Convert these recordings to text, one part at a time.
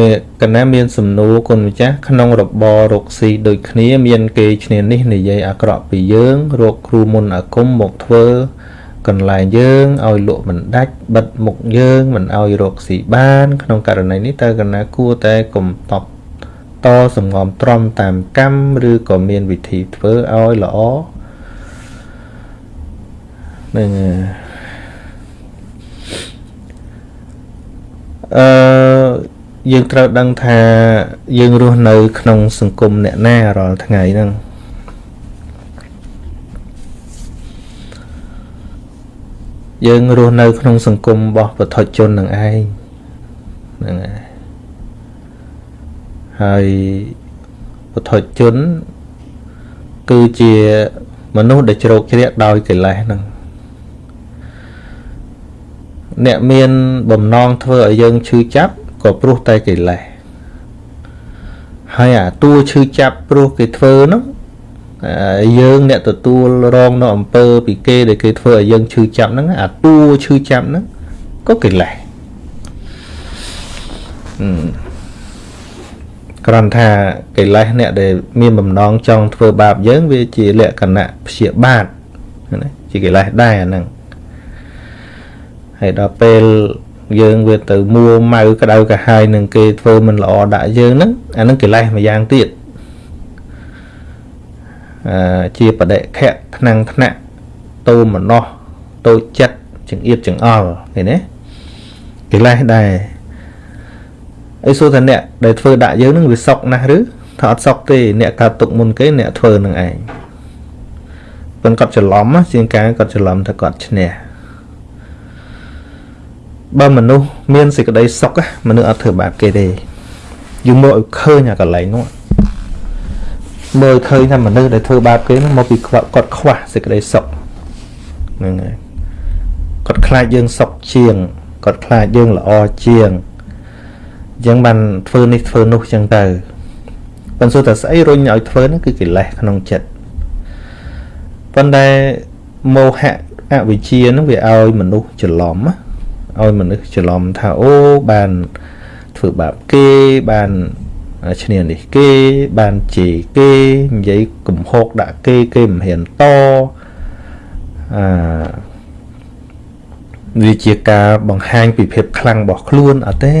មានកណាមានសំណួរគុណម្ចាស់ក្នុងរបររកស៊ីដូចគ្នាមានគេឈ្នានេះនិយាយអាក្រក់ពីយើងរកគ្រូមុនអាគមមកធ្វើកន្លែងយើងឲ្យលក់មិនដាច់បិទមុខយើងមិនឲ្យរកស៊ីបាន ក្នុងករណីនេះតើកណាគួរតែកុំតបតសំងំទ្រាំតាមកម្មឬក៏មានវិធីធ្វើឲ្យល្អនឹងអឺ យើងត្រូវដឹងថាយើងរស់នៅ ក្នុង សង្គមអ្នកណារាល់ថ្ងៃហ្នឹងយើងរស់នៅ ក្នុង សង្គមរបស់ពុទ្ធជននឹងឯងហ្នឹងហើយហើយពុទ្ធជន គឺជាមនុស្សដែលជ្រោកជ្រែកដោយកិលេសហ្នឹងអ្នកមានបំណងធ្វើឲ្យយើងឈឺចាប់ ក៏ព្រោះតែកិលេសហើយអាតួឈឺចាប់ព្រោះគេធ្វើនោះយើងអ្នកទទួលរងនៅអំពើពីគេដែលគេធ្វើឲ្យយើងឈឺចាប់ហ្នឹងអាតួឈឺចាប់ហ្នឹងក៏កិលេសគ្រាន់ថាកិលេសអ្នកដែលមានបំណងចង់ធ្វើបាបយើងវាជាលក្ខណៈព្យាបាទណាជាកិលេសដែរអាហ្នឹងហើយដល់ពេល យើងវាទៅមួម៉ៅក្តៅកាហាយនឹងគេធ្វើមិនល្អដាក់យើងហ្នឹងអាហ្នឹងកិលេសម្យ៉ាងទៀតអឺជាបដិខៈថ្នាំងថ្នាក់តូមនោះតូចចិត្តចង្អៀតចង្អល់ឃើញទេកិលេសដែរអីសួរថាអ្នកដែលធ្វើដាក់យើងនឹងវាសុកណាស់ឬថាអត់សុកទេអ្នកកើតទុកមុនគេអ្នកធ្វើនឹងឯងប៉ុន្តែគាត់ច្រឡំជាងការគាត់ច្រឡំថាគាត់ឈ្នះ បើមនុស្សមានសេចក្តីសុខមនុស្សអត់ធ្វើបាបគេទេយើងមើលឲ្យឃើញអាកន្លែងនោះមើលឃើញថាមនុស្សដែលធ្វើបាបគេនោះមកពីគាត់ខ្វះសេចក្តីសុខហ្នឹងហើយគាត់ខ្លាចយើងសុខជាងគាត់ខ្លាចយើងល្អជាងអញ្ចឹងបានធ្វើនេះធ្វើនោះអញ្ចឹងទៅប៉ុន្តែតែស្អីរុញឲ្យធ្វើនោះគឺកិលេសក្នុងចិត្តប៉ុន្តែមោហៈអវិជ្ជានឹងវាឲ្យមនុស្សច្រឡំណា ឲ្យមនុស្សច្រឡំថាអូបានធ្វើបាបគេបានឈ្នានេះគេបានជេរគេនិយាយកំហុកដាក់គេគេមិនហ៊ានតអឺវាជាការបង្ហាញពីភាពខ្លាំងរបស់ខ្លួនអត់ទេ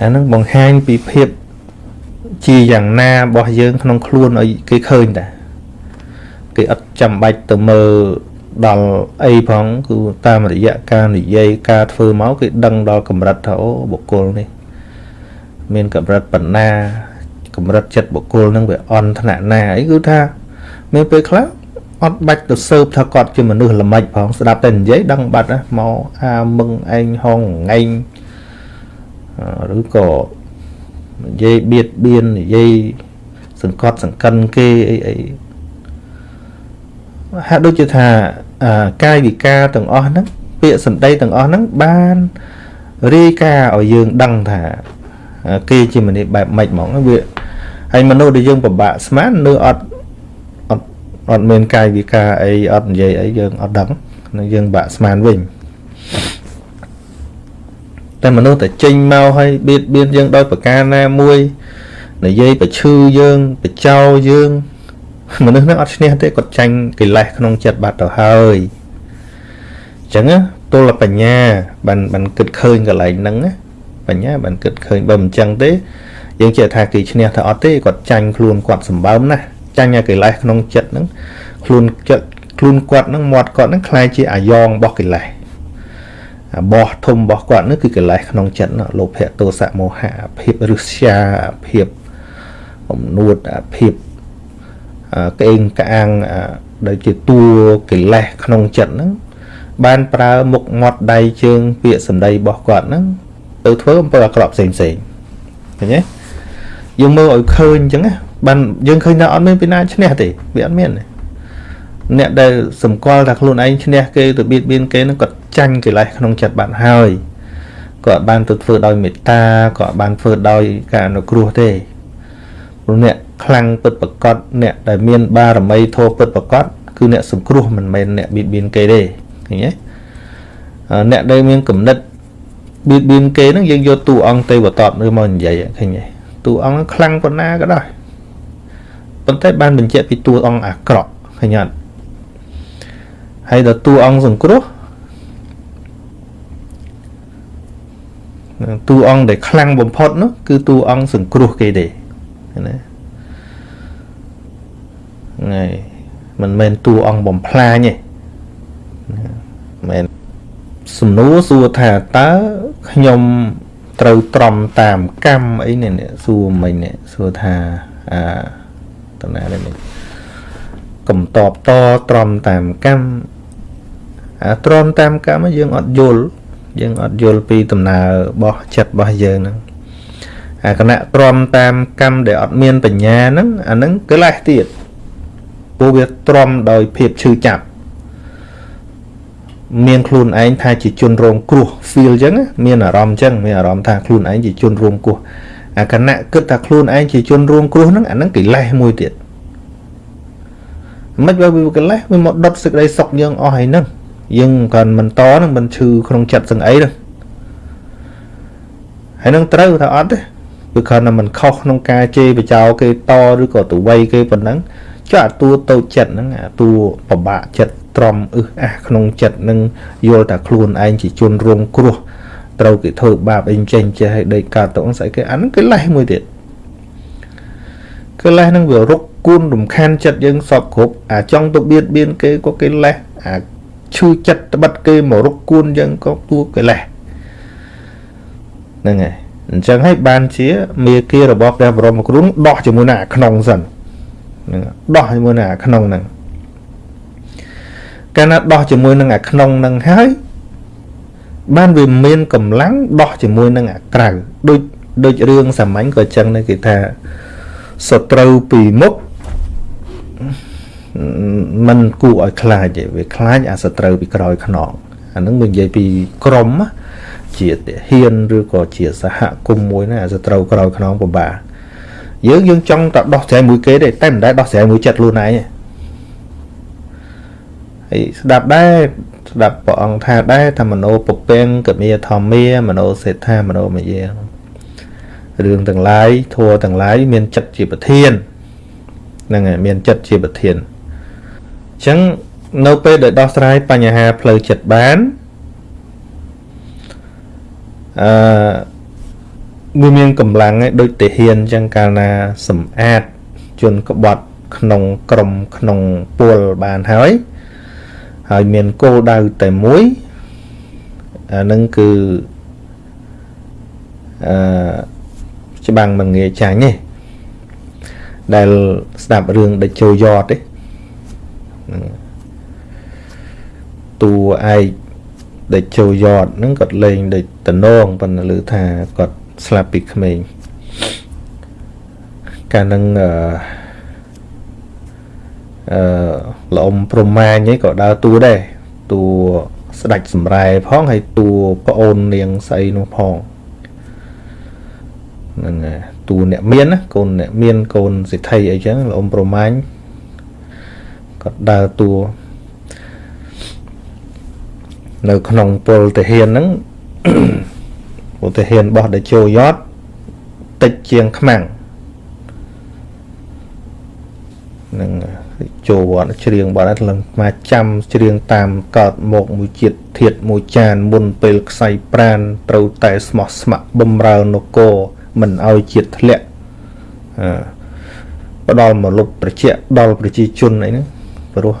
អានឹងបង្ហាញពីភាពជាយ៉ាងណារបស់យើងក្នុងខ្លួនឲ្យគេឃើញតាគេអត់ចាំបាច់ទៅមើល ដល់អីផងគឺតាមរយៈការនិយាយការធ្វើមកគេដឹងដល់កម្រិតថាអូបុគ្គលនេះ មានកម្រិតបណ្ណាកម្រិតចិត្តបុគ្គលនឹងវាអន់ថ្នាក់ណាអីគឺថាមានពេលខ្លះអត់បាច់ទៅស៊ើបថាគាត់ជាមនុស្សល្មិចផងស្ដាប់តែនិយាយដឹងបាត់ណាមកអាមឹងឯងហងងែងឬក៏និយាយបៀតបៀននិយាយសង្កត់សង្កិនគេអីអី ហាក់ដូចជាថាកាយវិការទាំងអស់ហ្នឹងពាក្យសម្ដីទាំងអស់ហ្នឹងបានរាយការណ៍ឲ្យយើងដឹងថាគេជាមនុស្សបែបម៉េចហ្មងវាហើយមនុស្សដែលយើងពិបាកស្មាននៅអត់អត់អត់មានកាយវិការអីអត់និយាយអីយើងអត់ដឹងនឹងយើងបាក់ស្មានវិញតែមនុស្សតែចេញមកហើយបៀតបៀនយើងដោយប្រការណាមួយនិយាយប្រឈឺយើងបចោយើង មនុស្សហ្នឹងអត់ឈ្នះទេគាត់ចាញ់កិលេសក្នុងចិត្តបាត់ទៅហើយអញ្ចឹងទល់បញ្ញាបានបានគិតឃើញកន្លែងហ្នឹងបញ្ញាបានគិតឃើញបើមិនអញ្ចឹងទេយើងចេះថាគេឈ្នះថាអត់ទេគាត់ចាញ់ខ្លួនគាត់សម្បើមណាស់ចាញ់ឲ្យកិលេសក្នុងចិត្តហ្នឹងខ្លួនចិត្តខ្លួនគាត់ហ្នឹងមាត់គាត់ហ្នឹងคล้ายជាអាយ៉ងរបស់កិលេសអាបោះធំរបស់គាត់នោះគឺកិលេសក្នុងចិត្តលោភៈទោសៈមោហៈភាពរឹស្យាភាពអំនួតភាព ក្អេងក្អាងដែលជាតួកិលេសក្នុងចិត្តហ្នឹងបានប្រើមុខមាត់ដៃជើង ពាក្យសម្ដីរបស់គាត់ហ្នឹងទៅធ្វើអំពើអាក្រក់ផ្សេងផ្សេងឃើញទេយើងមើលឲ្យឃើញអញ្ចឹងណាបានយើងឃើញថាអត់មានពីណាឈ្នះទេវាអត់មានទេអ្នកដែលសម្គាល់ថាខ្លួនឯងឈ្នះគេទៅបៀតបៀនគេនឹងគាត់ចាញ់កិលេសក្នុងចិត្តបាត់ហើយគាត់បានទៅធ្វើដោយមេត្តាគាត់បានធ្វើដោយការអនុគ្រោះទេព្រោះអ្នក ខ្លាំងពិតប្រកបអ្នកដែលមានបារមីធម៌ពិតប្រកបគឺអ្នកសង្គ្រោះមិនមែនអ្នកបៀតបៀនគេទេឃើញទេអ្នកដែលមានគំនិតបៀតបៀនគេហ្នឹងយើងយកតួអង្គទេវតតឬមកនិយាយឃើញទេតួអង្គខ្លាំងប៉ុណ្ណាក៏ដោយប៉ុន្តែបានបញ្ជាក់ពីតួអង្គអាក្រក់ឃើញអត់ហើយដល់តួអង្គសង្គ្រោះតួអង្គដែលខ្លាំងបំផុតនោះគឺតួអង្គសង្គ្រោះគេទេណា ថ្ងៃមិនមែនតួអង្គបំផ្លាញទេមែនសំណួរសួរថាតើខ្ញុំត្រូវត្រំតាមកម្មអីនេះសួរមិញនេះសួរថាអាតណានេះកំតបតត្រំតាមកម្មអាត្រំតាមកម្មយើងអត់យល់យើងអត់យល់ពីដំណើររបស់ចិត្តរបស់យើងហ្នឹងអាគណៈទ្រាំតាមកម្មដែលអត់មានបញ្ញាហ្នឹងអាហ្នឹងកិលេសទៀត ព្រោះវាទ្រាំដោយភាពឈឺចាប់មានខ្លួនឯងថាជាជនរងគ្រោះ feel អញ្ចឹងមានអារម្មណ៍អញ្ចឹងមានអារម្មណ៍ថាខ្លួនឯងជាជនរងគ្រោះអាគណៈគិតថាខ្លួនឯងជាជនរងគ្រោះហ្នឹងអាហ្នឹងកិលេសមួយទៀតមិនបើវាកិលេសវាមកដុតសេចក្តីសុខយើងអស់ហើយហ្នឹងយើងក៏មិនតនឹងមិនឈឺក្នុងចិត្តសឹងអីហ្នឹងហើយនឹងត្រូវថាអត់ទេវាគ្រាន់តែមិនខុសក្នុងការជេរបចោគេតឬក៏ទៅវ័យគេប៉ុណ្ណឹង ចុះអាតួតូចចិត្តហ្នឹងអាតួពិបាកចិត្តទ្រាំអឹសអាសក្នុងចិត្តនឹងយល់ថាខ្លួនឯងជាជនរងគ្រោះត្រូវគេធ្វើបាបអីចេញចេះឲ្យដេកកើតទៅស្អីគេអាហ្នឹងគឺលេះមួយទៀតគឺលេះហ្នឹងវារុកគួនរំខានចិត្តយើងសពគ្រប់អាចង់ទៅបៀតបៀនគេក៏គេលេះអាឈឺចិត្តត្បិតគេមករុកគួនយើងក៏ទួគេលេះហ្នឹងហើយអញ្ចឹងហើយបានជាមេគារបស់ព្រះបរមគ្រូដោះជាមួយនឹងអាក្នុងសិនហ្នឹងដោះជាមួយនឹងអាក្នុងហ្នឹងកាលណាដោះជាមួយនឹងអាក្នុងនឹងហើយបានវាមានកម្លាំងដោះជាមួយនឹងអាក្រៅដូចដូចរឿងសាមញ្ញក៏ចឹងដែរគេថាសត្រូវពីមុខมันគួរឲ្យខ្លាចទេវាខ្លាចអាសត្រូវពីក្រោយខ្នងអានឹងនិយាយពីក្រុមជាទាហានឬក៏ជាសហគមន៍មួយណាអាសត្រូវក្រោយខ្នងពិបាក យើងយើងចង់តែដោះស្រាយមួយគេទេតែមិនដែលដោះស្រាយមួយចិត្តខ្លួនឯងទេហើយស្ដាប់ដែរស្ដាប់ព្រះអង្គថាដែរថាមโนពពេងកមេធម្មាមโนសេដ្ឋាមโนមយារឿងទាំងឡាយធัวទាំងឡាយមានចិត្តជាប្រធានហ្នឹងហើយមានចិត្តជាប្រធានអញ្ចឹងនៅពេលដែលដោះស្រាយបញ្ហាផ្លូវចិត្តបានអឺ វាមានកម្លាំងឯដូចទាហានអញ្ចឹងកាលណាសម្អាតជនក្បត់ក្នុងក្រុមក្នុងពលបានហើយហើយមានគោលដៅតែមួយអានឹងគឺអឺច្បាំងមិនងាយចាញ់ទេដែលស្ដាប់រឿងដេចជោយ៉តទេតួឯកដេចជោយ៉តហ្នឹងគាត់លេងដូចតំណងប៉ុន្តែឮថាគាត់ ស្លាប់ពីក្មេងកាលនឹងអឺអឺល្អំប្រមាញឯងក៏ដើរតួដែរតួស្ដាច់សម្រែផងហើយតួប្អូននាងស្អីនោះផងហ្នឹងតួអ្នកមានណាកូនអ្នកមានកូនសិទ្ធិអីចឹងល្អំប្រមាញក៏ដើរតួនៅក្នុងពលទាហានហ្នឹង ពលទាហានរបស់ដែលចូលយត់តិចជាងខ្មាំងនឹងចូលវត្តច្រៀងបទហ្នឹងឡើងមកចាំច្រៀងតាមកើតមកមួយជាតិធាតមួយចានមុនពេលខ្សែប្រានត្រូវតែស្មោះស្ម័គ្របំរើនគរមិនឲ្យជាតិធ្លាក់អឺផ្ដល់មកលុបត្រជាក់ដល់ប្រជាជនអីហ្នឹងព្រោះ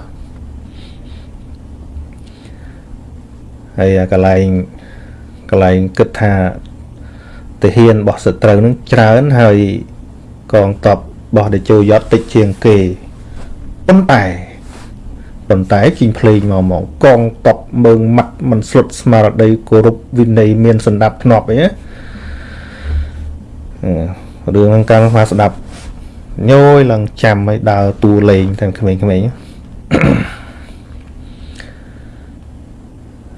ហើយកន្លែង កន្លែងគិតថាទាហានរបស់សត្រូវនឹងច្រើនហើយកងតបរបស់តេជោយតតិចជាងគេប៉ុន្តែប៉ុន្តែជីងភ្លេងមកមកកងតបមើងម៉ាត់មិនស្លុតស្មារតីគោរពវិន័យមានសម្ដាប់ធ្នាប់អីណារឿងហ្នឹងកាលមកស្ដាប់ញយឡើងចាំឲ្យដើរតួលេងទាំងក្មេងៗ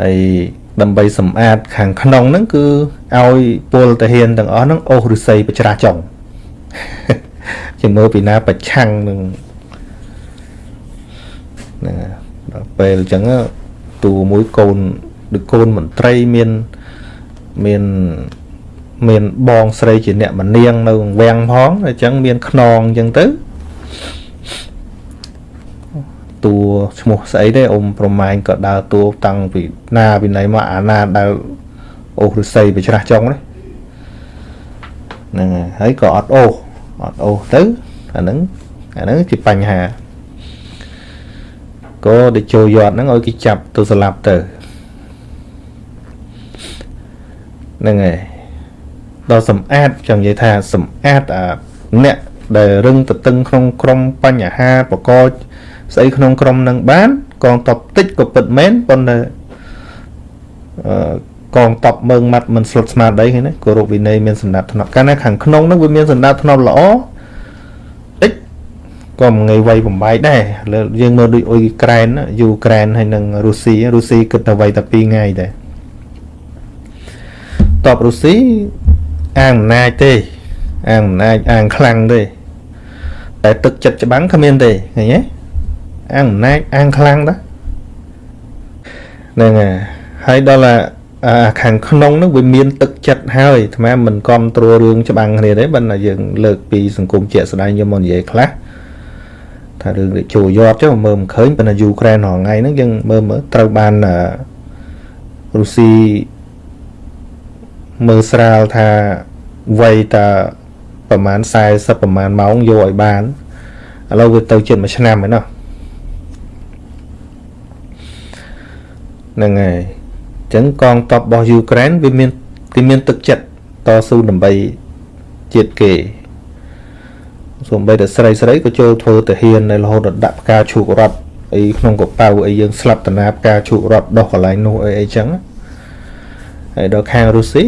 ហើយ ដើម្បីសម្អាតខាងក្នុងហ្នឹងគឺឲ្យពលតាហ៊ានទាំងអស់ហ្នឹងអូសឫស្សីបច្រាចុងជាមើលពីណាប្រឆាំងនឹងហ្នឹងដល់ពេលអញ្ចឹងតួមួយកូនឬកូនមន្ត្រីមានមានមានបងស្រីជាអ្នកមនាងនៅវាំងផងអញ្ចឹងមានខ្នងអញ្ចឹងទៅ តួឈ្មោះស្អីទេអ៊ំប្រម៉ែងក៏ដើរតួតាំងពីណាពីណីមកអាណាដែលអូសឫស្សីបច្រាស់ចុងនេះហ្នឹងហើយក៏អត់អូសអត់អូសទៅអាហ្នឹងអាហ្នឹងជាបញ្ហាក៏ទៅចូលយត់ហ្នឹងឲ្យគេចាប់ទៅស្លាប់ទៅហ្នឹងហើយដល់សំអាតចង់និយាយថាសំអាតអាអ្នកដែលរឹងទៅតឹងក្នុងក្រុមបញ្ហាបកក ស្អីក្នុងក្រុមនឹងបានកងតបតិចក៏ពិតមែនប៉ុន្តែអឺកងតបមើងម៉ាត់មិនស្លុតស្មារតីឃើញទេគោរពវិន័យមានសម្ដាប់ធ្នាប់កាលណាខាងក្នុងនឹងវាមានសម្ដាប់ធ្នាប់ល្អតិចក៏មួយថ្ងៃវាយបំបែកដែរលើយើងមើលដូចអ៊ុយក្រែនយូក្រែនហើយនិងរុស្ស៊ីរុស្ស៊ីគិតតែវាយតែ2ថ្ងៃដែរតបរុស្ស៊ីអាងអំណាចទេអាងអំណាចអាងខ្លាំងទេតែទឹកចិត្តច្បាំងគ្មានទេឃើញទេ អាងអំណាចអាងខ្លាំងដែរហ្នឹងហើយហើយដល់អាខាងក្នុងនោះវាមានទឹកចិត្តហើយអាត្មាមិនគ្រប់គ្រងរឿងច្បាំងគ្នាទេបើតែយើងលើកពីសង្គមជាក់ស្ដែងយកមកនិយាយខ្លះថារឿងនេះចូលយត់ចុះមើលមិនឃើញប៉ុន្តែយូក្រែនរាល់ថ្ងៃហ្នឹងយើងមើលមើលត្រូវបានរុស្ស៊ីមើលស្រាលថាវ័យតាប្រហែល40ប្រហែលម៉ោងយកឲ្យបានឥឡូវវាទៅជិត1ឆ្នាំហើយណោះ ហ្នឹងហើយអញ្ចឹងកងទ័ពរបស់យូក្រែនវាមានគេមានទឹកចិត្តតស៊ូដើម្បីជាតិគេសូម្បីតែស្រីស្រីក៏ចូលធ្វើទាហាននៅរហូតដល់ដាក់ផ្កាឈូករត់អីក្នុងកប៉ៅអីយើងស្លាប់តាណាផ្កាឈូករត់ដោះកន្លែងនោះអីអីចឹងហើយដល់ខាងរុស្ស៊ី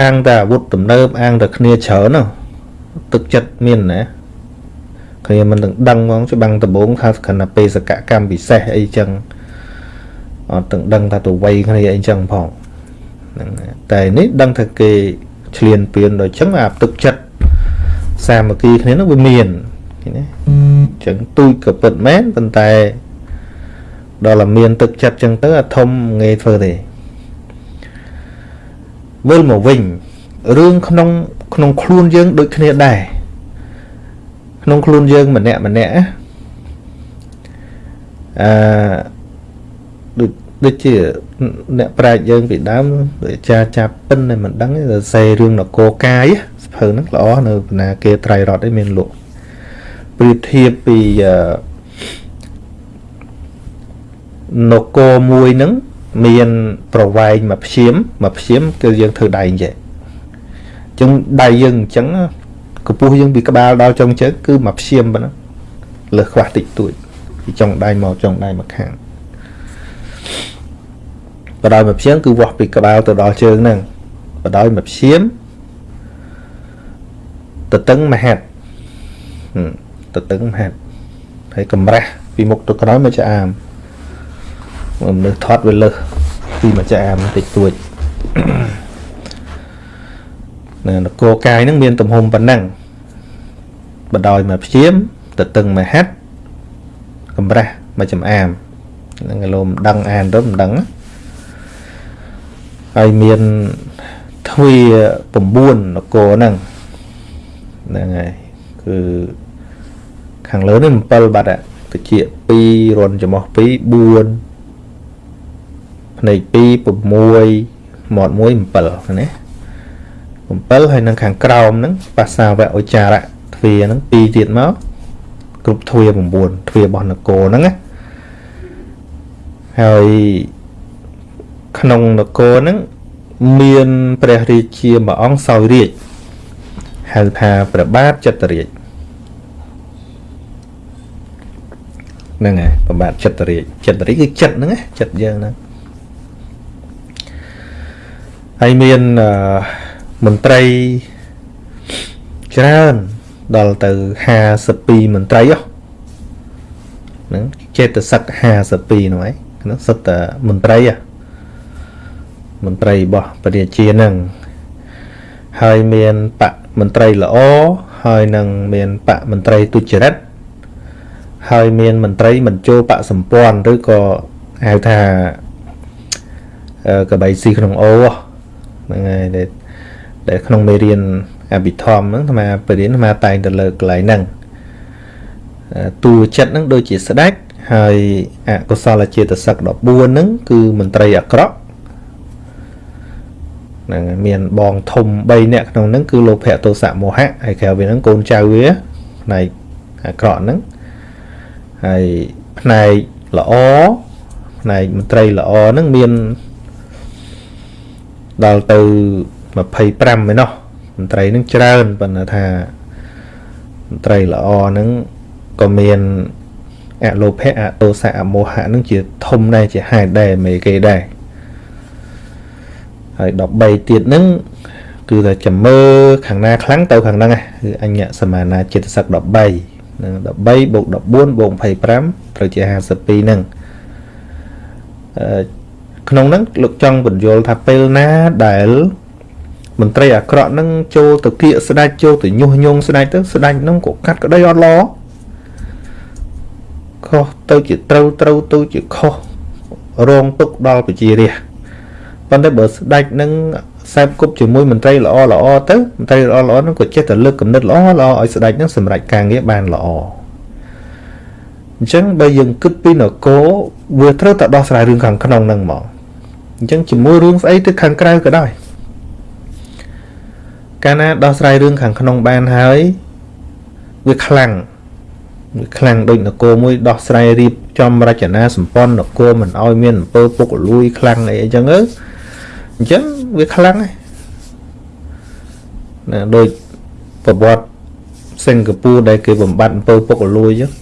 អាងតែអាវុធទំនើបអាងតែគ្នាច្រើនទឹកចិត្តមានណាគ្នាមិនទាំងដឹងហ្មងច្បាំងដំបងថាគណៈបេសកកម្មពិសេសអីចឹង អត់ទាំងដឹងថាទៅវ័យគ្នាអីចឹងផងហ្នឹងតែនេះដឹងថាគេឆ្លៀនពៀនដល់ចឹងអាទឹកចិត្តសាមគ្គីគ្នានោះវាមានឃើញទេអញ្ចឹងទូចក៏ពិតមែនប៉ុន្តែដល់តែមានទឹកចិត្តចឹងទៅអាធំងាយធ្វើទេវិលមកវិញរឿងក្នុងក្នុងខ្លួនយើងដូចគ្នាដែរក្នុងខ្លួនយើងម្នាក់ម្នាក់អឺ ដូចដូចជាអ្នកប្រាជ្ញយើងពីដើមដូចអាចារ្យចាប់ពិនតែមិនដឹងសរសេររឿងនគរកាយសភៅហ្នឹងល្អនៅបណ្ណាគេត្រៃរតឯមានលក់ប្រៀបធៀបពីនគរមួយហ្នឹងមានប្រវែងមួយព្យាមមួយព្យាមគឺយើងធ្វើដៃអញ្ចឹងអញ្ចឹងដៃយើងអញ្ចឹងកម្ពស់យើងពីក្បាលដល់ចុងជើងគឺមួយព្យាមប៉ុណ្ណឹងលើសខ្វះតិចតួចពីចុងដៃមកចុងដៃមកខាង បដោយមួយព្យាមគឺវាស់ពីក្បាលទៅដល់ជើងហ្នឹងបដោយមួយព្យាមទៅតឹងមហាត់ទៅតឹងមហាត់ហើយកម្រាស់ពីមុខទៅក្រោយមកឆ្អាមមនុស្សថត់វាលើសពីមួយចាមតិចតួចនៅនគរកាយហ្នឹងមានទំហំប៉ុណ្ណឹងបដោយមកព្យាមទៅតឹងមួយហាត់កម្រាស់មួយចំអាម ហ្នឹងលោមិនដឹងអានទៅមិនដឹងហើយមានទ្វា9នគរហ្នឹងហ្នឹងហើយគឺខាងលើនេះ7បាត់តិច2រនចំោះ2 4ភ្នែក2 6មាត់1 7ណា7ហើយនឹងខាងក្រោមហ្នឹងបាសាវៈឧចារៈទ្វាហ្នឹង2ទៀតមកគ្រប់ទ្វា9ទ្វារបស់នគរហ្នឹងណា ហើយក្នុងនគរហ្នឹងមានព្រះរាជាមួយអង្គសោយរាជហៅថាព្រះបាទចតុរាជហ្នឹងហើយព្រះបាទចតុរាជចតុរាជគឺចិត្តហ្នឹងណាចិត្តយើងហ្នឹងហើយមានមន្ត្រីច្រើនដល់ទៅ52មន្ត្រីហ្នឹងចេតសិក52នោះឯងហ្នឹងសិតតែមន្ត្រីមន្ត្រីរបស់ព្រះរាជាហ្នឹងហើយមានបកមន្ត្រីល្អហើយនឹងមានបកមន្ត្រីទុច្ចរិតហើយមានមន្ត្រីមិនចូលបកសម្ព័ន្ធឬក៏ហៅថាកបៃស៊ីក្នុងអូហ្នឹងហើយដែលដែលក្នុងមេរៀនអភិធម្មហ្នឹងអាត្មាបរៀនអាត្មាតែងទៅលើកន្លែងហ្នឹងតួចិត្តហ្នឹងដូចជាស្ដេច ហើយអកុសលចេតសិក14ហ្នឹងគឺមន្ត្រីអាក្រក់ហ្នឹងមានបងធំ3នាក់ក្នុងហ្នឹងគឺលោភៈទោសៈមោហៈហើយក្រៅពីហ្នឹងកូនចៅវាផ្នែកអាក្រក់ហ្នឹងហើយផ្នែកល្អផ្នែកមន្ត្រីល្អហ្នឹងមានដល់ទៅ25ឯណោះមន្ត្រីហ្នឹងច្រើនប៉ុន្តែថាមន្ត្រីល្អហ្នឹងក៏មាន អលោភៈអតោសៈអមោហៈហ្នឹងជាធំដែរជាហេតុដែរមេគេដែរហើយ13ទៀតហ្នឹងគឺថាចាំមើខាងណាខ្លាំងទៅខាងហ្នឹងគឺអញ្ញសមានាចិត្តសឹក13នឹង13បូក14បូក25ត្រូវជា52ហ្នឹងអឺក្នុងហ្នឹងលោកចង់បញ្យល់ថាពេលណាដែលមន្ត្រីអាក្រក់ហ្នឹងចូលទៅគៀកស្ដាច់ចូលទៅញុះញង់ស្ដាច់ទៅស្ដាច់ហ្នឹងក៏កាត់ក្តីអត់ល្អ ខុសទៅជាត្រូវត្រូវទៅជាខុសរងទុកដល់ប្រជារាស្ត្រប៉ុន្តែបើស្ដេចនឹងខ្សែគប់ជាមួយមន្ត្រីល្អល្អទៅមន្ត្រីល្អល្អហ្នឹងក៏ចេះតែលើកកំណត់ល្អល្អឲ្យស្ដេចហ្នឹងសម្រេចការងារបានល្អអញ្ចឹងបើយើងគិតពីនគរវាត្រូវតែដោះស្រាយរឿងខាងក្នុងហ្នឹងហ្មងអញ្ចឹងជាមួយរឿងស្អីទៅខាងក្រៅក៏ដោយកាលណាដោះស្រាយរឿងខាងក្នុងបានហើយវាខ្លាំងវា ខ្លាំងដូចនគរមួយដោះស្រាយរៀបចំរចនាសម្ព័ន្ធនគរមិនឲ្យមានអំពើពុករលួយខ្លាំងអីអញ្ចឹងទៅអញ្ចឹងវាខ្លាំងណាដូចប្រវត្តិសិង្ហបុរីដែលគេបំបត្តិអំពើពុករលួយអញ្ចឹង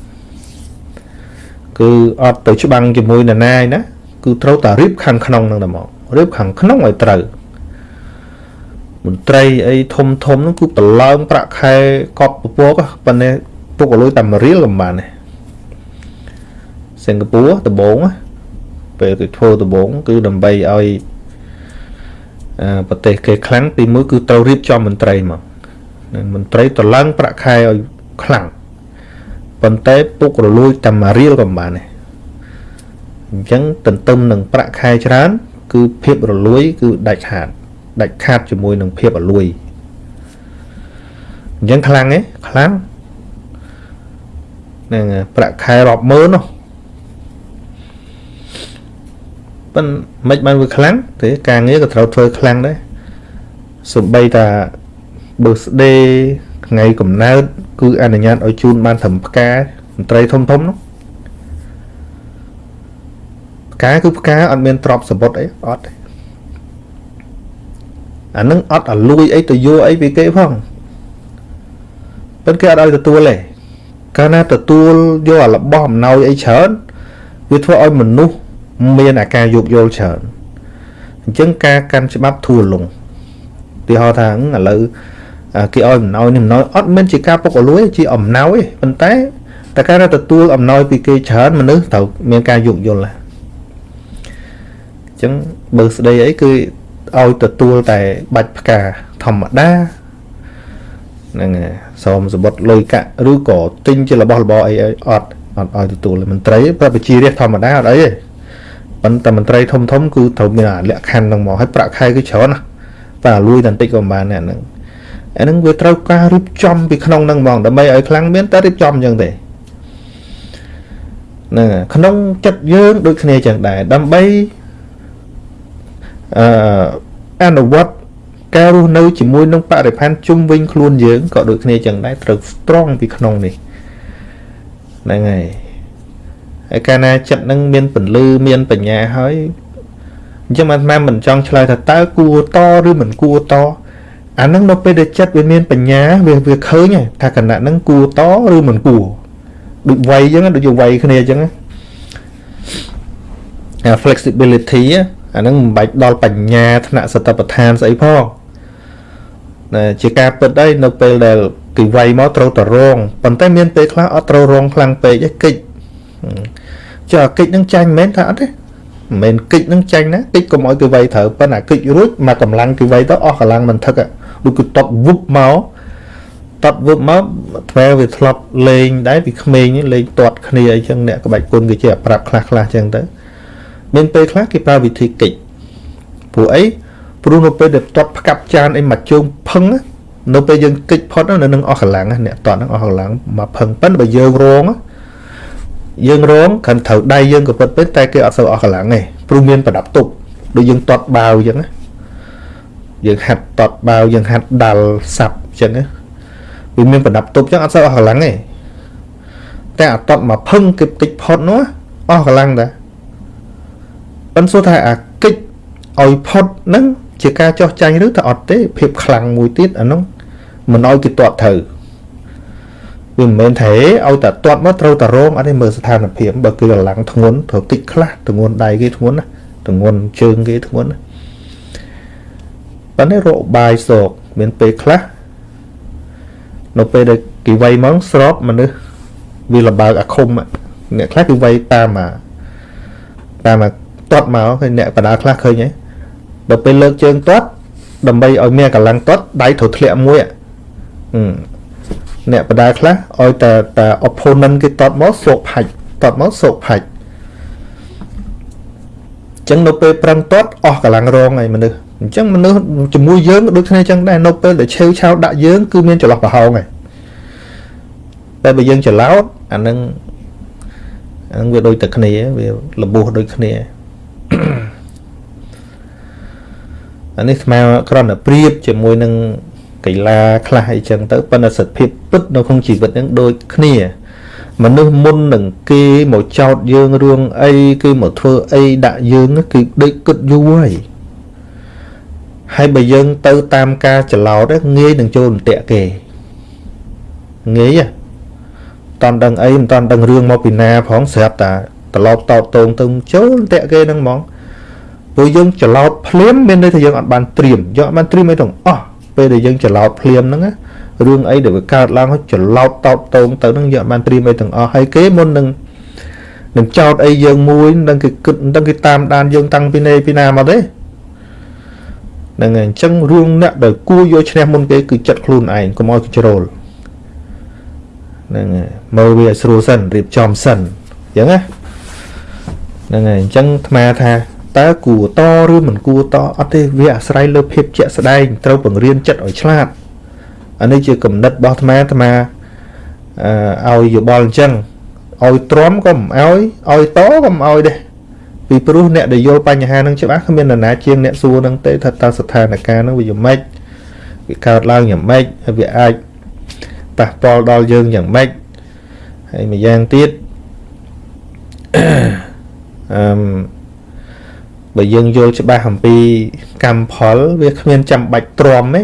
គឺអត់ទៅច្បាំងជាមួយនរណាឯណាគឺត្រូវតែរៀបខាងក្នុងនឹងតែមករៀបខាងក្នុងឲ្យត្រូវមន្ត្រីអីធំធំហ្នឹងគឺប្រឡើងប្រាក់ខែកប់ពពកប៉ុន្តែ ពុកលុយតែមួយរៀលក៏បានដែរសិង្ហបុរីដំបងពេលគេធ្វើដំបងគឺដើម្បីឲ្យប្រទេសគេខ្លាំងទីមួយគឺត្រូវរៀបចំមន្ត្រីមកមន្ត្រីតឡើងប្រាក់ខែឲ្យខ្លាំងប៉ុន្តែពុករលួយតែមួយរៀលក៏បានដែរអញ្ចឹងទន្ទឹមនឹងប្រាក់ខែច្រើន គឺភាពរលួយ គឺដាច់ខាតដាច់ខាតជាមួយនឹងភាពរលួយអញ្ចឹងខ្លាំងទេខ្លាំង ហ្នឹងប្រាក់ខែរាប់ម៉ឺននោះប៉ុន្តែមិនបានវាខ្លាំងទេការងារក៏ត្រូវធ្វើខ្លាំងដែរសំបីតា birthday ថ្ងៃកំណើតគឺអនុញ្ញាតឲ្យជូនបានត្រឹមផ្កាមន្ត្រីធំធំនោះផ្កាគឺផ្កាអត់មានទ្រព្យសម្បត្តិអីអត់ទេអានឹងអត់ឲ្យលួយអីទៅយកអីពីគេផងប៉ុន្តែគេអត់ឲ្យទទួលទេ កាលណាទទួលយកអារបស់អំណោយអីច្រើនវាធ្វើឲ្យមនុស្សមានអាការយោគយល់ច្រើនអញ្ចឹងការកាន់ច្បាប់ធូរលងទីហោថាឥឡូវគេឲ្យអំណោយនេះអំណោយអត់មានជាការពុកអលួយជាអំណោយទេប៉ុន្តែតែការទទួលអំណោយពីគេច្រើនមនុស្សត្រូវមានការយោគយល់ណាអញ្ចឹងបើស្ដីអីគឺឲ្យទទួលតែបាច់ផ្កាធម្មតា ហ្នឹងសូមសម្បត្តិលុយកាក់ឬក៏ទិញជារបស់របរអីអត់អត់ឲ្យទទួលមន្ត្រីប្រពជារាជធម្មតាអត់អីទេប៉ុន្តែមន្ត្រីធំធំគឺត្រូវមានលក្ខខណ្ឌហ្នឹងមកហើយប្រាក់ខែគឺច្រើនណាតែលួយតែបន្តិចក៏មិនបានដែរហ្នឹងអាហ្នឹងវាត្រូវការរៀបចំពីក្នុងហ្នឹងហ្មងដើម្បីឲ្យខ្លាំងមានតែរៀបចំអញ្ចឹងទេហ្នឹងក្នុងចិត្តយើងដូចគ្នាចឹងដែរដើម្បីអឺអនុវត្ត ការរស់នៅជាមួយនឹងបរិស្ថានជុំវិញខ្លួនយើងក៏ដូចគ្នាចឹងដែរត្រូវ strong ពីក្នុងនេះហ្នឹងហើយហើយកាលណាចិត្តនឹងមានពន្លឺមានបញ្ញាហើយអញ្ចឹងអាត្មាមិនចង់ឆ្លើយថាតើគួរតឬមិនគួរតអានឹងនៅពេលដែលចិត្តវាមានបញ្ញាវាវាឃើញថាគណៈនឹងគួរតឬមិនគួរដូចវ័យអញ្ចឹងដូចជាវ័យគ្នាអញ្ចឹង flexibility អានឹងមិនបាច់ដល់បញ្ញាថ្នាក់សតបដ្ឋានស្អីផង ជាការពិតអីនៅពេលដែលគេវាយមកត្រូវតរងប៉ុន្តែមានពេលខ្លះអត់ត្រូវរងខ្លាំងពេកទេកិច្ចចុះអាកិច្ចនឹងចាញ់មែនថាអត់ទេមិនមែនកិច្ចនឹងចាញ់ណាកិច្ចកុំឲ្យគេវាយត្រូវប៉ុន្តែកិច្ចរួចមកកម្លាំងគេវាយទៅអស់កម្លាំងមិនថឹកដូចគឺតបវឹបមកតបវឹបមកថ្មវាធ្លាប់លេងដែរពីក្មេងលេងទាត់គ្នាអីចឹងអ្នកក្បាច់គុណគេជាប្រាប់ខ្លះខ្លះចឹងទៅមានពេលខ្លះគេប្រើវិធីកិច្ចព្រោះអី ព្រោះនៅពេលដែលទាត់ផ្កាប់ចានអីមកជើងផឹងនៅពេលយើងគិចផុតនៅនឹងអស់កម្លាំងអ្នកទាត់ហ្នឹងអស់កម្លាំងមកផឹងប៉ិនបើយើងរងយើងរងគ្រាន់ត្រូវដៃយើងក៏ពិតពេកតែគេអត់សូវអស់កម្លាំងទេព្រោះមានប្រដាប់ទប់ដូចយើងទាត់បាវអញ្ចឹងណាយើងហាត់ទាត់បាវយើងហាត់ដាល់សាប់អញ្ចឹងណាវាមានប្រដាប់ទប់អញ្ចឹងអត់សូវអស់កម្លាំងទេតែអាទាត់មកផឹងគេតិចផុតនោះអស់កម្លាំងតាប៉ុន្តែសួរថាអាកិច្ចឲ្យផុតហ្នឹង ជាការចោះចាញ់ឬថាអត់ទេភាពខ្លាំងមួយទៀតអានោះមិនឲ្យគេទាត់ត្រូវវាមិនមែនថាឲ្យតែទាត់មកត្រូវតែរងអត់ទេមើលស្ថានភាពបើគឺកម្លាំងធ្ងន់ត្រូវតិចខ្លះធ្ងន់ដៃគេធ្ងន់ណាធ្ងន់ជើងគេធ្ងន់ណាប៉ុន្តែរកបាយសោកមានពេលខ្លះនៅពេលដែលគេវាយមកស្របមនុស្សវាលបើកអាឃុំអ្នកខ្លះគឺវាយតាមអាតាមអាទាត់មកឃើញអ្នកបដាខ្លះឃើញហ៎ ដល់ពេលលើកជើងទាត់ដើម្បីឲ្យមានកម្លាំងទាត់ដៃត្រូវធ្លាក់មួយអ្នកបដាខ្លះឲ្យតែតែ opponent គេទាត់មកសោកផាច់ទាត់មកសោកផាច់ចឹងនៅពេលប្រឹងទាត់អស់កម្លាំងរងហើយមនុស្សអញ្ចឹងមនុស្សជាមួយយើងក៏ដូចគ្នាចឹងដែរនៅពេលដែលឆេវឆាវដាក់យើងគឺមានចន្លោះប្រហោងហើយតែបើយើងច្រឡោតអានឹងអានឹងវាដូចតែគ្នាវាលបោះដូចគ្នា អានេះស្មើគ្រាន់តែប្រៀបជាមួយនឹងកីឡាខ្លះអីចឹងទៅប៉ុន្តែសិទ្ធិភាពពិតនៅក្នុងជីវិតហ្នឹងដូចគ្នាមនុស្សមុននឹងគេមកចោតយើងរឿងអីគេមកធ្វើអីដាក់យើងគឺដូចគិតយូរហើយហើយបើយើងទៅតាមការច្រឡោតងាយនឹងចូលអន្ទាក់គេងាយតន់ដឹងអីមិនតន់ដឹងរឿងមកពីណាផងស្រាប់តាត្រឡប់តោតតងទៅចូលអន្ទាក់គេហ្នឹងហ្មង ព្រោះយើងច្រឡោតភ្លាមមានន័យថាយើងអត់បានត្រៀមយើងអត់បានត្រៀមអីទាំងអស់ពេលដែលយើងច្រឡោតភ្លាមហ្នឹងរឿងអីដែលវាកើតឡើងច្រឡោតតោតតងទៅហ្នឹងយើងអត់បានត្រៀមអីទាំងអស់ហើយគេមុននឹងនឹងចោតអីយើងមួយនឹងគេគិតនឹងគេតាមដានយើងតាំងពីណេពីណាមកទេហ្នឹងហើយអញ្ចឹងរឿងអ្នកដែលគួរយកឈ្នះមុនគេគឺចិត្តខ្លួនឯងកុំឲ្យគេជ្រុលហ្នឹងហើយមើលវាស្រួលសិនរៀបចំសិនអញ្ចឹងណាហ្នឹងហើយអញ្ចឹងអាត្មាថា តើគួរតឬមិនគួរតអត់ទេវាអាស្រ័យលើភាពជាក់ស្ដែងត្រូវបង្រៀនចិត្តឲ្យឆ្លាតអានេះជាគំនិតរបស់អាត្មាអាត្មាអឺឲ្យយោបល់អញ្ចឹងឲ្យទ្រាំក៏មិនឲ្យឲ្យតក៏មិនឲ្យដែរពីព្រោះអ្នកដែលយល់បញ្ហានឹងច្បាស់គ្មាននរណាជាងអ្នកសួរនឹងទេថាតើស្ថានភាពនឹងវាយ៉ាងម៉េចវាកើតឡើងយ៉ាងម៉េចហើយវាអាចប៉ះពាល់ដល់យើងយ៉ាងម៉េចហើយម្យ៉ាងទៀតអឺ បើយើងយល់ច្បាស់អំពីកម្មផលវាគ្មានចាំបាច់ទ្រាំទេ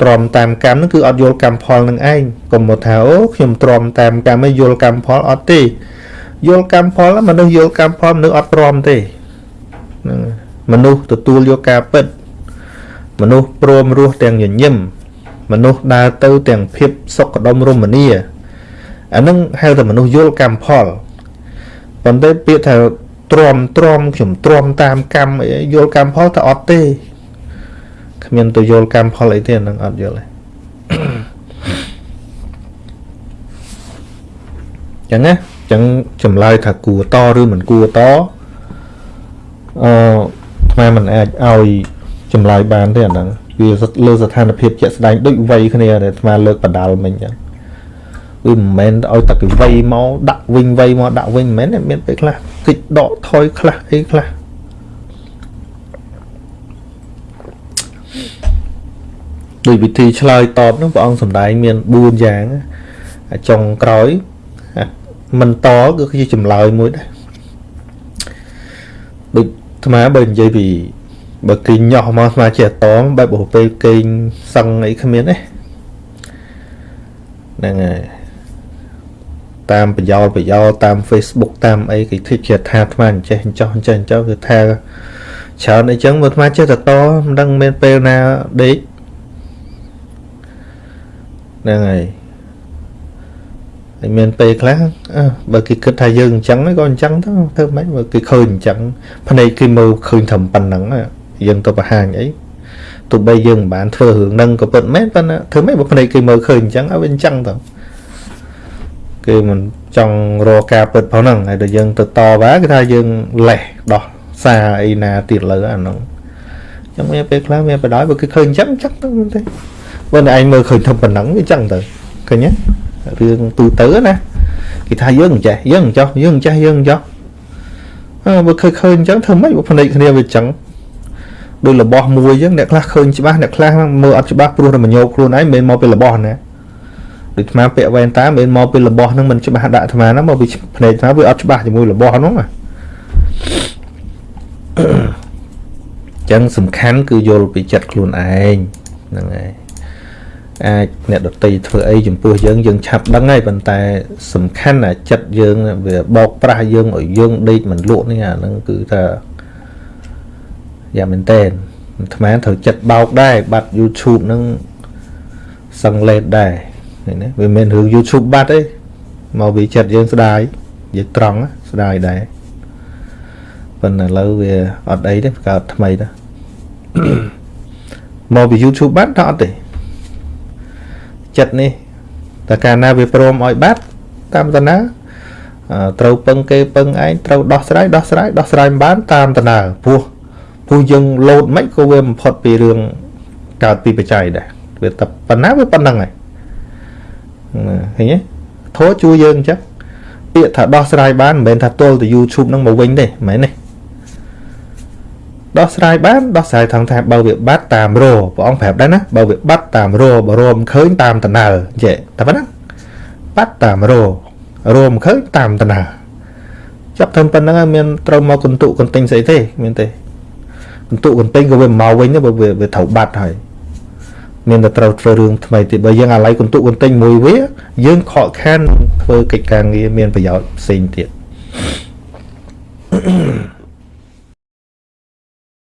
ទ្រាំតាមកម្មហ្នឹងគឺអត់យល់កម្មផលនឹងឯងកុំមកថាអូខ្ញុំទ្រាំតាមកម្មឯងយល់កម្មផលអត់ទេយល់កម្មផលមនុស្សយល់កម្មផលមនុស្សអត់ទ្រាំទេហ្នឹងមនុស្សទទួលយកការពិត មនុស្សព្រមរស់ទាំងញញឹមមនុស្សដើរទៅទាំងភាពសុខដុមរមនាអានឹងហៅថាមនុស្សយល់កម្មផលប៉ុន្តែពាក្យថា ទ្រាំទ្រាំខ្ញុំទ្រាំតាមកម្មអីយល់កម្មផលតែអត់ទេគ្មានទៅយល់កម្មផលអីទេនឹងអត់យល់ទេចឹងណាចឹងចម្លើយថាគួរតឬមិនគួរតអឺថ្មមិនអាចឲ្យចម្លើយបានទេអាហ្នឹងវាលើស្ថានភាពជាក់ស្ដែងដូចវ័យគ្នាដែលថ្មលើកបដាល់មិញចឹង វាមិនមែនឲ្យតែគេវ័យមកដាក់វិញវ័យមកដាក់វិញមិនមែនមានពេលខ្លះគិចដកថយខ្លះអីខ្លះដោយវិធីឆ្លើយតបនោះព្រះអង្គសម្ដែងមាន4យ៉ាងចុងក្រោយមិនតគឺគឺជាចម្លើយមួយដែរដូចអាត្មាបើនិយាយពីបើគេញោះមកអាត្មាចេះតមបែបបពេលគេងសឹងអីគ្មានទេហ្នឹងហើយ តាមប្រយោលប្រយោលតាម Facebook តាមអីគេ thích ជាថាអាត្មាអញ្ចេះអញ្ចោះអញ្ចេះអញ្ចោះគឺថាច្រើនអីចឹងមកអាត្មាចេះតតមិនដឹងមានពេលណាដេកហ្នឹងហើយហើយមានពេលខ្លះបើគេគិតថាយើងអញ្ចឹងក៏អញ្ចឹងទៅធ្វើម៉េចបើគេឃើញអញ្ចឹងភ្នែកគេមើលឃើញត្រឹមប៉ុណ្ណឹងយើងទៅបង្ហាញអីទោះបីយើងមិនបានធ្វើរឿងហ្នឹងក៏ពិតមែនប៉ុន្តែធ្វើម៉េចបើភ្នែកគេមើលឃើញអញ្ចឹងឲ្យវាអញ្ចឹងទៅ គេមិនចង់រកការពិតផងហ្នឹងហើយដល់យើងទៅតវ៉ាគេថាយើងលេះដោះសារអីណាទៀតលើអាហ្នឹងចឹងមានពេលខ្លះមានបដ ாய் បើគេឃើញអញ្ចឹងអញ្ចឹងទៅទេបើតែឯងមើលឃើញធំប៉ុណ្ណឹងវាអញ្ចឹងទៅឃើញទេរឿងទូទៅណាគេថាយើងចេះយើងចោះយើងចេះយើងចោះអើបើឃើញឃើញអញ្ចឹងធ្វើម៉េចបើភ្នែកគ្នាវាអញ្ចឹងដូចរបស់មួយអញ្ចឹងអ្នកខ្លះឃើញច្បាស់អ្នកខ្លះមើលអត់ច្បាស់ព្រោះតែមញោបខ្លួនឯងមិនមែនមកពីរបស់ណា ដូចអាពាក់វ៉ែនតាមិនមែនមកពីរបស់ហ្នឹងមិនច្បាស់ដាក់អាណាមកពីភ្នែកអាវាអត់ច្បាស់ជាមួយរបស់ហ្នឹងណាចឹងសំខាន់គឺយល់ពីចិត្តខ្លួនឯងហ្នឹងហើយអាចអ្នកដតីធ្វើអីចំពោះយើងយើងឆាប់ដឹងហើយប៉ុន្តែ សំខាន់អាចិត្តយើងវាបោកប្រាស់យើងឲ្យយើងដេកមិនលក់នេះអាហ្នឹងគឺថាយ៉ាងមែនតើអាត្មាត្រូវចិត្តបោកដែរបាត់ YouTube ហ្នឹងសឹងលេតដែរ នេះណាវាមិនរឿង YouTube បាត់ទេមកវាចិត្តយើងស្ដាយយើងត្រង់ស្ដាយដែរប៉ុន្តែឥឡូវវាអត់អីទេបង្កើតថ្មីទៅមកពី YouTube បាត់ដល់អត់ទេចិត្តនេះតែកាលណាវាព្រមឲ្យបាត់តាមតាណាត្រូវពឹងគេពឹងឯងត្រូវដោះស្រាយដោះស្រាយដោះស្រាយមិនបានតាមតាណាព្រោះព្រោះយើងលោតមិនក៏វាបំផុតពីរឿងកើតពីបច្ច័យដែរវាតែប៉ុណ្ណាវាប៉ុណ្្នឹងហើយ ឃើញទេធោះជួយយើងអញ្ចឹងពាក្យថាដោះស្រាយបានមិនមែនថាទល់ទៅ YouTube នឹងមកវិញទេមិនមែនទេដោះស្រាយបានដោះស្រាយថងថាបើវាបាត់តាមរព្រះអង្គប្រាប់ដែរណាបើវាបាត់តាមរបើរមឃើញតាមតណើចេះតែប៉ុណ្ណាបាត់តាមររមឃើញតាមតណើចាប់ធ្វើប៉ុណ្្នឹងហើយមានត្រូវមកកន្ទុកកន្ទិញស្អីទេមានទេកន្ទុកកន្ទិញក៏វាមកវិញទៅបើវាត្រូវបាត់ហើយ មានតែត្រូវធ្វើរឿងថ្មីទៀតបើយើងអាឡ័យកន្ទុកកន្ទិញមួយវា យើងខកខានធ្វើកិច្ចការងារមានប្រយោជន៍ផ្សេងទៀត Mm-hmm.